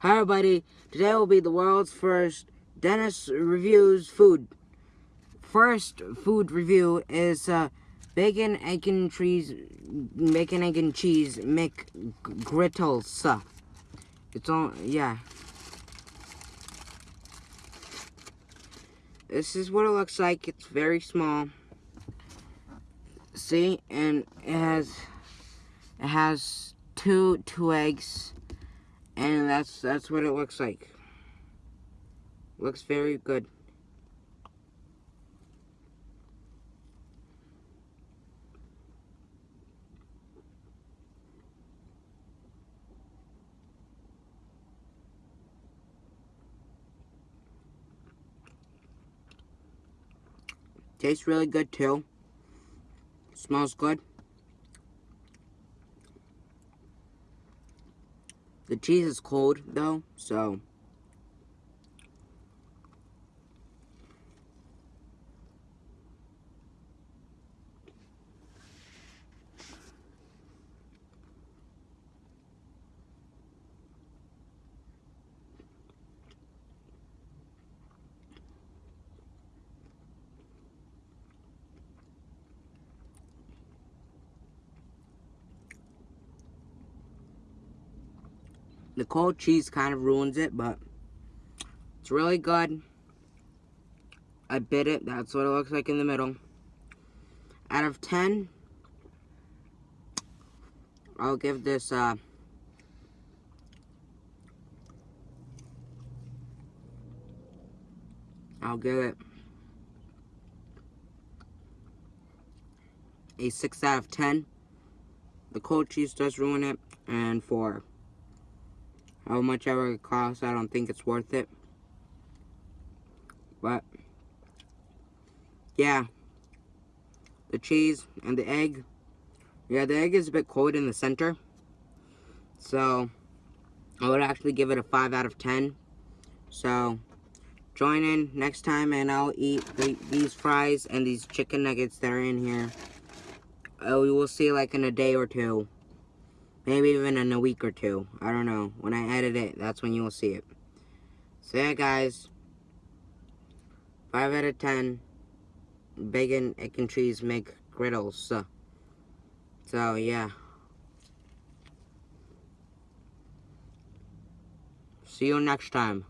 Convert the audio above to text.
Hi everybody, today will be the world's first Dennis Reviews food. First food review is uh, bacon, egg and cheese, bacon, egg and cheese McGriddles. It's all, yeah. This is what it looks like. It's very small. See, and it has, it has two, two eggs and that's that's what it looks like. Looks very good. Tastes really good too. Smells good The cheese is cold, though, so... The cold cheese kind of ruins it, but it's really good. I bit it. That's what it looks like in the middle. Out of 10, I'll give this, uh, I'll give it a 6 out of 10. The cold cheese does ruin it, and 4 how much ever it costs, I don't think it's worth it. But, yeah. The cheese and the egg. Yeah, the egg is a bit cold in the center. So, I would actually give it a 5 out of 10. So, join in next time and I'll eat the, these fries and these chicken nuggets that are in here. Uh, we will see like in a day or two. Maybe even in a week or two. I don't know. When I edit it, that's when you will see it. So yeah, guys. 5 out of 10. Bacon, egg, and cheese make griddles. So, so yeah. See you next time.